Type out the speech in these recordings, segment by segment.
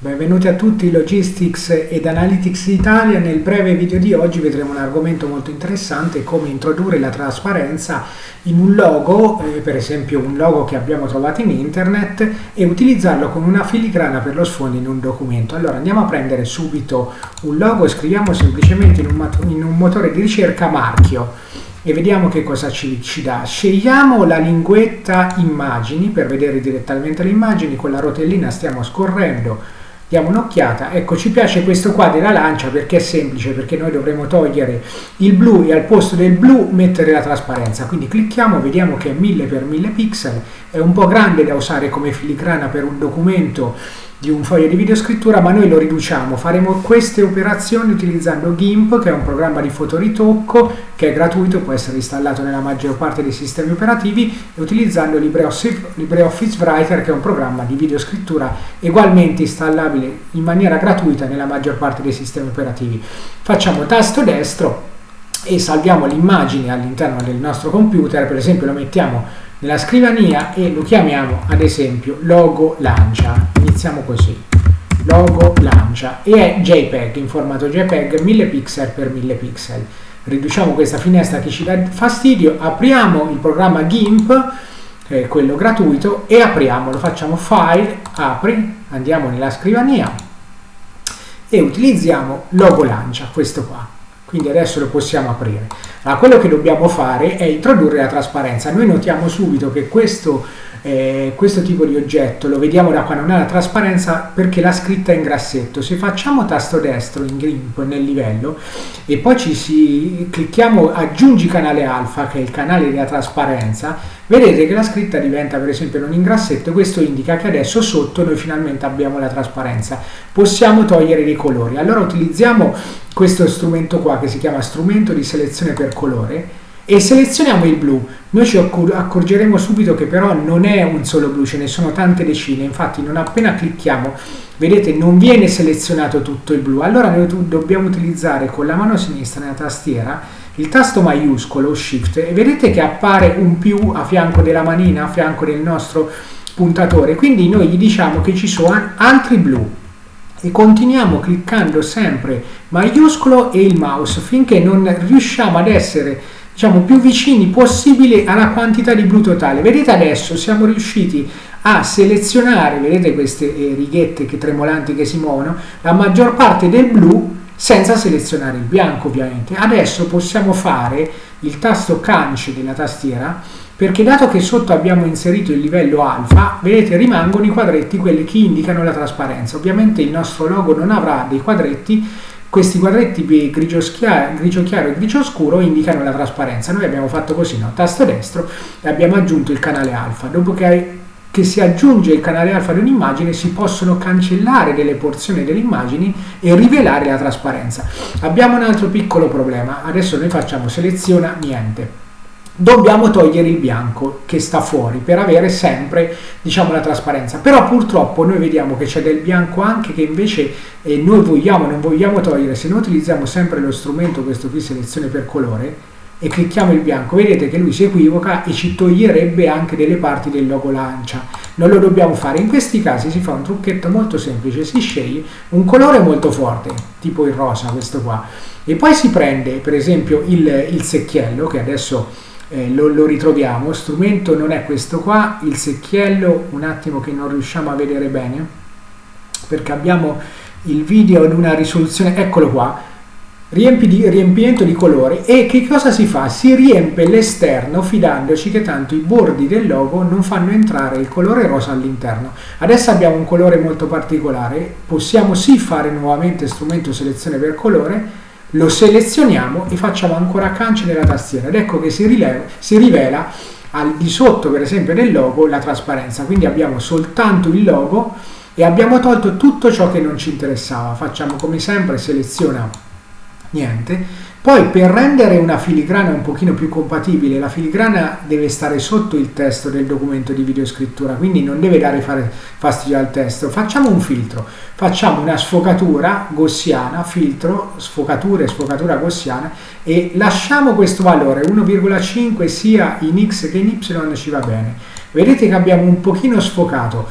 Benvenuti a tutti Logistics ed Analytics Italia. Nel breve video di oggi vedremo un argomento molto interessante, come introdurre la trasparenza in un logo, eh, per esempio un logo che abbiamo trovato in internet, e utilizzarlo con una filigrana per lo sfondo in un documento. Allora andiamo a prendere subito un logo e scriviamo semplicemente in un, in un motore di ricerca marchio e vediamo che cosa ci, ci, dà. Scegliamo la linguetta immagini per vedere direttamente le immagini, con la rotellina stiamo scorrendo diamo un'occhiata. Ecco ci piace questo qua della lancia perché è semplice perché noi dovremo togliere il blu e al posto del blu mettere la trasparenza. Quindi clicchiamo vediamo che è 1000 x 1000 pixel. È un po' grande da usare come filigrana per un documento di un foglio di videoscrittura, ma noi lo riduciamo. Faremo queste operazioni utilizzando GIMP, che è un programma di fotoritocco che è gratuito, può essere installato nella maggior parte dei sistemi operativi, e utilizzando LibreOffice Writer, che è un programma di videoscrittura ugualmente installabile in maniera gratuita nella maggior parte dei sistemi operativi. Facciamo tasto destro e salviamo l'immagine all'interno del nostro computer, per esempio lo mettiamo nella scrivania e lo chiamiamo ad esempio logo lancia. Iniziamo così. Logo lancia. E è JPEG in formato JPEG 1000 pixel per 1000 pixel. Riduciamo questa finestra che ci dà fastidio apriamo il programma GIMP eh, quello gratuito e apriamolo. Facciamo file apri andiamo nella scrivania e utilizziamo logo lancia questo qua quindi adesso lo possiamo aprire. Allora, quello che dobbiamo fare è introdurre la trasparenza. Noi notiamo subito che questo, eh, questo tipo di oggetto lo vediamo da qua, non ha la trasparenza perché la scritta è in grassetto. Se facciamo tasto destro in GRIMP nel livello e poi ci si, clicchiamo aggiungi canale alfa, che è il canale della trasparenza, vedete che la scritta diventa per esempio non in grassetto, questo indica che adesso sotto noi finalmente abbiamo la trasparenza. Possiamo togliere dei colori. Allora utilizziamo questo strumento qua che si chiama strumento di selezione per colore e selezioniamo il blu. Noi ci accorgeremo subito che però non è un solo blu, ce ne sono tante decine, infatti non appena clicchiamo, vedete non viene selezionato tutto il blu, allora noi dobbiamo utilizzare con la mano sinistra nella tastiera il tasto maiuscolo, shift, e vedete che appare un più a fianco della manina, a fianco del nostro puntatore, quindi noi gli diciamo che ci sono altri blu, e continuiamo cliccando sempre maiuscolo e il mouse finché non riusciamo ad essere diciamo più vicini possibile alla quantità di blu totale. Vedete adesso siamo riusciti a selezionare vedete queste eh, righette che tremolanti che si muovono la maggior parte del blu senza selezionare il bianco ovviamente adesso possiamo fare il tasto cance della tastiera perché dato che sotto abbiamo inserito il livello alfa, vedete rimangono i quadretti quelli che indicano la trasparenza. Ovviamente il nostro logo non avrà dei quadretti, questi quadretti grigio, grigio chiaro e grigio scuro indicano la trasparenza. Noi abbiamo fatto così, no? tasto destro e abbiamo aggiunto il canale alfa. Dopo che, che si aggiunge il canale alfa ad un'immagine si possono cancellare delle porzioni delle immagini e rivelare la trasparenza. Abbiamo un altro piccolo problema, adesso noi facciamo seleziona niente. Dobbiamo togliere il bianco che sta fuori per avere sempre diciamo la trasparenza. Però purtroppo noi vediamo che c'è del bianco anche che invece eh, noi vogliamo non vogliamo togliere. Se noi utilizziamo sempre lo strumento questo qui selezione per colore e clicchiamo il bianco. Vedete che lui si equivoca e ci toglierebbe anche delle parti del logo lancia. Non lo dobbiamo fare. In questi casi si fa un trucchetto molto semplice. Si sceglie un colore molto forte tipo il rosa questo qua. E poi si prende per esempio il, il secchiello che adesso eh, lo, lo, ritroviamo, strumento non è questo qua, il secchiello un attimo che non riusciamo a vedere bene perché abbiamo il video ad una risoluzione, eccolo qua, di, riempimento di colore e che cosa si fa? Si riempie l'esterno fidandoci che tanto i bordi del logo non fanno entrare il colore rosa all'interno. Adesso abbiamo un colore molto particolare, possiamo sì fare nuovamente strumento selezione per colore, lo selezioniamo e facciamo ancora cance nella tastiera. Ed ecco che si, rileva, si rivela al di sotto per esempio del logo la trasparenza. Quindi abbiamo soltanto il logo e abbiamo tolto tutto ciò che non ci interessava. Facciamo come sempre seleziona niente poi per rendere una filigrana un pochino più compatibile, la filigrana deve stare sotto il testo del documento di videoscrittura, quindi non deve dare fastidio al testo. Facciamo un filtro, facciamo una sfocatura gaussiana, filtro, sfocatura e sfocatura gaussiana e lasciamo questo valore 1,5 sia in x che in y ci va bene. Vedete che abbiamo un pochino sfocato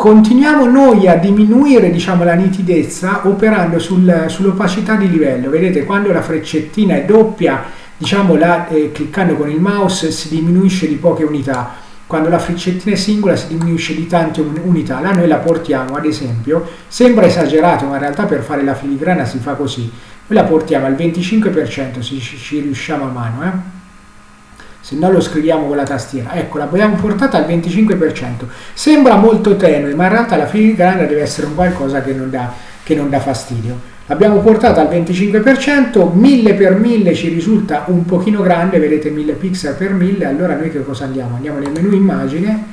continuiamo noi a diminuire diciamo, la nitidezza operando sul, sull'opacità di livello. Vedete, quando la freccettina è doppia, diciamo, la, eh, cliccando con il mouse si diminuisce di poche unità. Quando la freccettina è singola si diminuisce di tante unità. Là noi la portiamo, ad esempio, sembra esagerato, ma in realtà per fare la filigrana si fa così. Noi la portiamo al 25% se ci, ci riusciamo a mano. Eh? Se no lo scriviamo con la tastiera. Ecco, l'abbiamo portata al 25%. Sembra molto tenue, ma in realtà la filigrana deve essere un qualcosa che non dà, che non dà fastidio. L'abbiamo portata al 25%, 1000 per 1000 ci risulta un pochino grande, vedete 1000 pixel per 1000, allora noi che cosa andiamo? Andiamo nel menu immagine,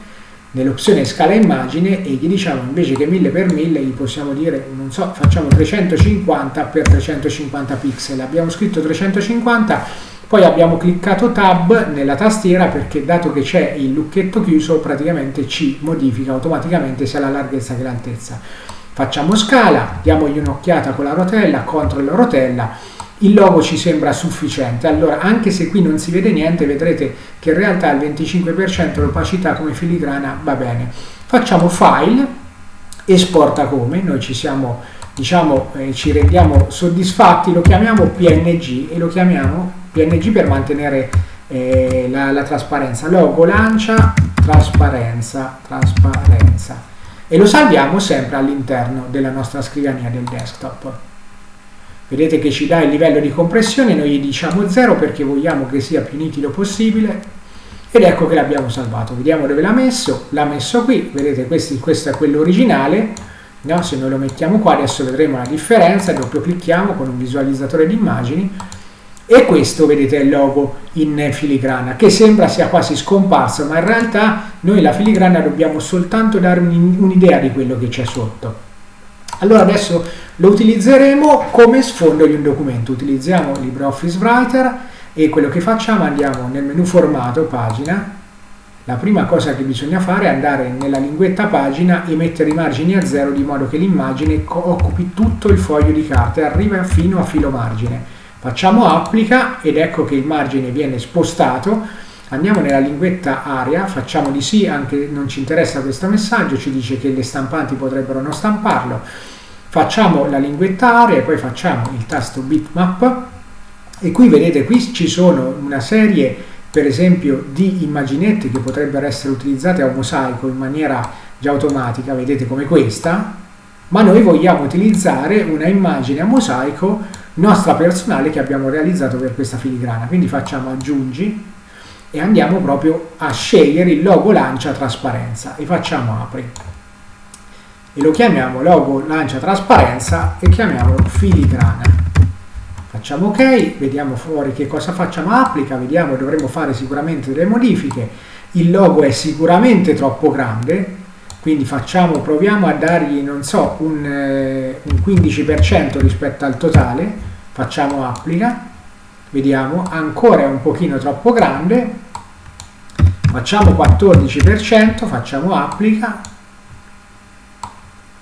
nell'opzione scala immagine e gli diciamo invece che 1000 per 1000 gli possiamo dire, non so, facciamo 350 per 350 pixel. Abbiamo scritto 350 poi abbiamo cliccato Tab nella tastiera perché dato che c'è il lucchetto chiuso praticamente ci modifica automaticamente sia la larghezza che l'altezza. Facciamo scala, diamogli un'occhiata con la rotella, CTRL rotella, il logo ci sembra sufficiente. Allora, anche se qui non si vede niente, vedrete che in realtà il 25% l'opacità come filigrana va bene. Facciamo File, esporta come, noi ci siamo, diciamo, eh, ci rendiamo soddisfatti, lo chiamiamo PNG e lo chiamiamo PNG per mantenere eh, la, la, trasparenza. Logo lancia, trasparenza, trasparenza. E lo salviamo sempre all'interno della nostra scrivania del desktop. Vedete che ci dà il livello di compressione, noi gli diciamo 0 perché vogliamo che sia più nitido possibile ed ecco che l'abbiamo salvato. Vediamo dove l'ha messo, l'ha messo qui, vedete questi, questo è quello originale, no? se noi lo mettiamo qua adesso vedremo la differenza, doppio clicchiamo con un visualizzatore di immagini e questo vedete è il logo in filigrana che sembra sia quasi scomparso ma in realtà noi la filigrana dobbiamo soltanto dare un'idea di quello che c'è sotto. Allora adesso lo utilizzeremo come sfondo di un documento. Utilizziamo LibreOffice Writer e quello che facciamo andiamo nel menu formato pagina. La prima cosa che bisogna fare è andare nella linguetta pagina e mettere i margini a zero di modo che l'immagine occupi tutto il foglio di carta e arriva fino a filo margine Facciamo applica ed ecco che il margine viene spostato. Andiamo nella linguetta aria, facciamo di sì, anche non ci interessa questo messaggio, ci dice che le stampanti potrebbero non stamparlo. Facciamo la linguetta aria e poi facciamo il tasto bitmap e qui vedete qui ci sono una serie per esempio di immaginette che potrebbero essere utilizzate a mosaico in maniera già automatica, vedete come questa, ma noi vogliamo utilizzare una immagine a mosaico nostra personale che abbiamo realizzato per questa filigrana. Quindi facciamo aggiungi e andiamo proprio a scegliere il logo lancia trasparenza e facciamo apri. E lo chiamiamo logo lancia trasparenza e chiamiamolo filigrana. Facciamo ok, vediamo fuori che cosa facciamo applica, vediamo dovremo fare sicuramente delle modifiche. Il logo è sicuramente troppo grande, quindi facciamo, proviamo a dargli, non so, un, eh, un 15% rispetto al totale, facciamo applica, vediamo, ancora è un pochino troppo grande, facciamo 14%, facciamo applica,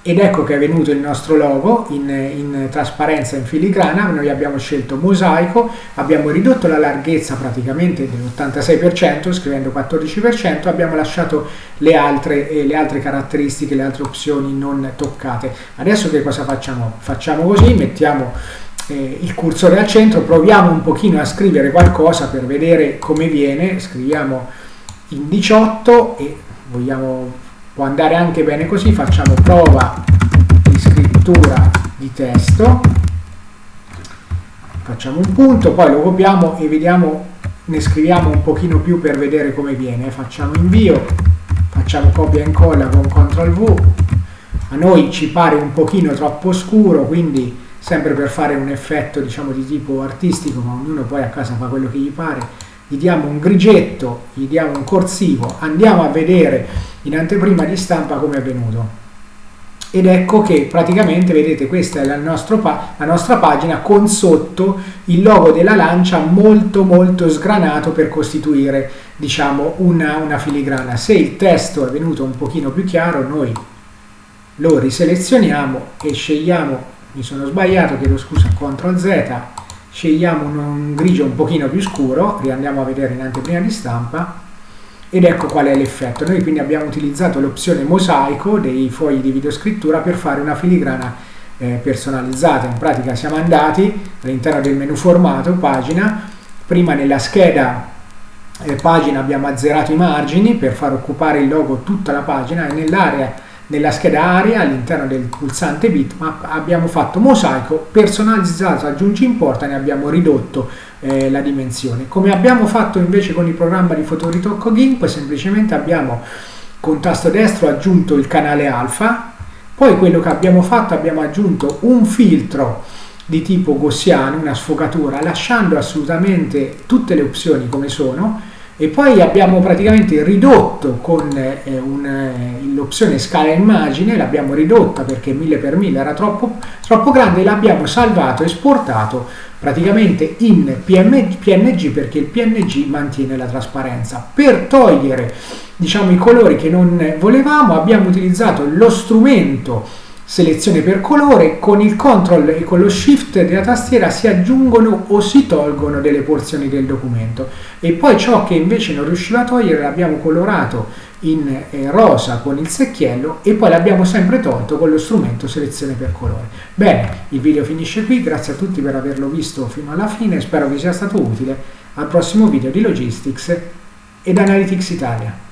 ed ecco che è venuto il nostro logo in, in, trasparenza in filigrana, noi abbiamo scelto mosaico, abbiamo ridotto la larghezza praticamente dell'86% scrivendo 14%, abbiamo lasciato le altre, eh, le altre caratteristiche, le altre opzioni non toccate. Adesso che cosa facciamo? Facciamo così, mettiamo eh, il cursore al centro, proviamo un pochino a scrivere qualcosa per vedere come viene, scriviamo in 18 e vogliamo, può andare anche bene così, facciamo prova di scrittura di testo, facciamo un punto, poi lo copiamo e vediamo, ne scriviamo un pochino più per vedere come viene, facciamo invio, facciamo copia e incolla con CTRL V, a noi ci pare un pochino troppo scuro, quindi sempre per fare un effetto diciamo di tipo artistico, ma ognuno poi a casa fa quello che gli pare, gli diamo un grigetto, gli diamo un corsivo, andiamo a vedere in anteprima di stampa come è venuto. Ed ecco che praticamente, vedete, questa è la, la nostra pagina con sotto il logo della lancia molto molto sgranato per costituire, diciamo, una, una filigrana. Se il testo è venuto un pochino più chiaro, noi lo riselezioniamo e scegliamo mi sono sbagliato, chiedo scusa, CTRL Z, scegliamo un, un grigio un pochino più scuro, riandiamo a vedere in anteprima di stampa, ed ecco qual è l'effetto. Noi quindi abbiamo utilizzato l'opzione mosaico dei fogli di videoscrittura per fare una filigrana eh, personalizzata. In pratica siamo andati all'interno del menu formato, pagina, prima nella scheda eh, pagina abbiamo azzerato i margini per far occupare il logo tutta la pagina e nell'area nella scheda area all'interno del pulsante bitmap abbiamo fatto mosaico personalizzato aggiungi importa ne abbiamo ridotto eh, la dimensione. Come abbiamo fatto invece con il programma di fotoritocco GIMP semplicemente abbiamo con tasto destro aggiunto il canale alfa poi quello che abbiamo fatto abbiamo aggiunto un filtro di tipo gaussiano una sfogatura lasciando assolutamente tutte le opzioni come sono e poi abbiamo praticamente ridotto con eh, eh, l'opzione scala immagine, l'abbiamo ridotta perché 1000x1000 era troppo, troppo grande l'abbiamo salvato e esportato praticamente in PNG perché il PNG mantiene la trasparenza. Per togliere diciamo, i colori che non volevamo abbiamo utilizzato lo strumento selezione per colore, con il control e con lo shift della tastiera si aggiungono o si tolgono delle porzioni del documento e poi ciò che invece non riusciva a togliere l'abbiamo colorato in eh, rosa con il secchiello e poi l'abbiamo sempre tolto con lo strumento selezione per colore. Bene, il video finisce qui, grazie a tutti per averlo visto fino alla fine, spero vi sia stato utile, al prossimo video di Logistics ed Analytics Italia.